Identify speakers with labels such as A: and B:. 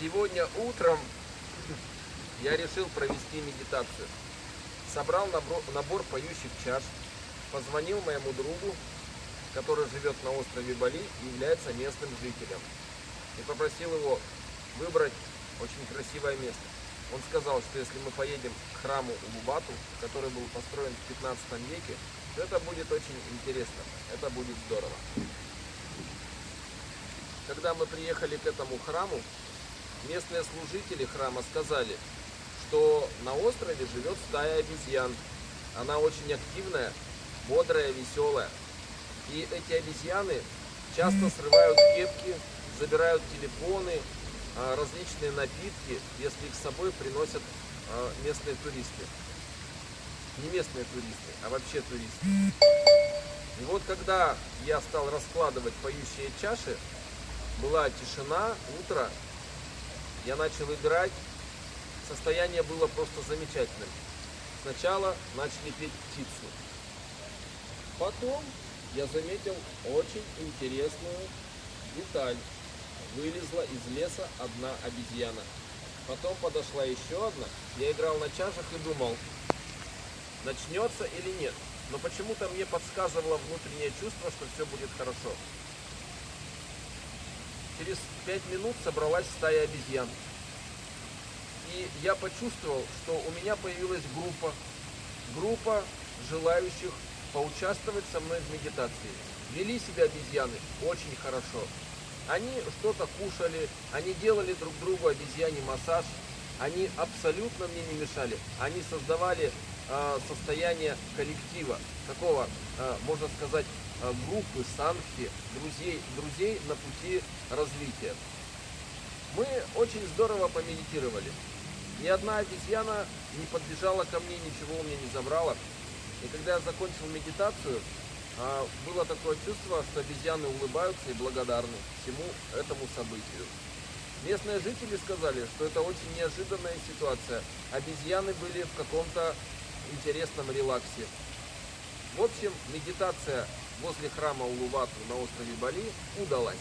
A: Сегодня утром я решил провести медитацию. Собрал набор, набор поющих чаш, позвонил моему другу, который живет на острове Бали и является местным жителем. И попросил его выбрать очень красивое место. Он сказал, что если мы поедем к храму Улубату, который был построен в 15 веке, то это будет очень интересно, это будет здорово. Когда мы приехали к этому храму, местные служители храма сказали, что на острове живет стая обезьян. Она очень активная, бодрая, веселая. И эти обезьяны часто срывают кепки, забирают телефоны, а, различные напитки, если их с собой приносят а, местные туристы. Не местные туристы, а вообще туристы. И вот когда я стал раскладывать поющие чаши, была тишина, утро, я начал играть, состояние было просто замечательным. Сначала начали петь птицу. Потом я заметил очень интересную деталь. Вылезла из леса одна обезьяна. Потом подошла еще одна. Я играл на чашах и думал, начнется или нет. Но почему-то мне подсказывало внутреннее чувство, что все будет хорошо. Через пять минут собралась стая обезьян. И я почувствовал, что у меня появилась группа, группа желающих поучаствовать со мной в медитации. Вели себя обезьяны очень хорошо. Они что-то кушали, они делали друг другу обезьяний массаж, они абсолютно мне не мешали. Они создавали состояние коллектива, такого, э, можно сказать, э, группы, санки, друзей, друзей на пути развития. Мы очень здорово помедитировали. Ни одна обезьяна не подбежала ко мне, ничего у меня не забрала. И когда я закончил медитацию, было такое чувство, что обезьяны улыбаются и благодарны всему этому событию. Местные жители сказали, что это очень неожиданная ситуация. Обезьяны были в каком-то интересном релаксе. В общем, медитация возле храма Улувату на острове Бали удалась.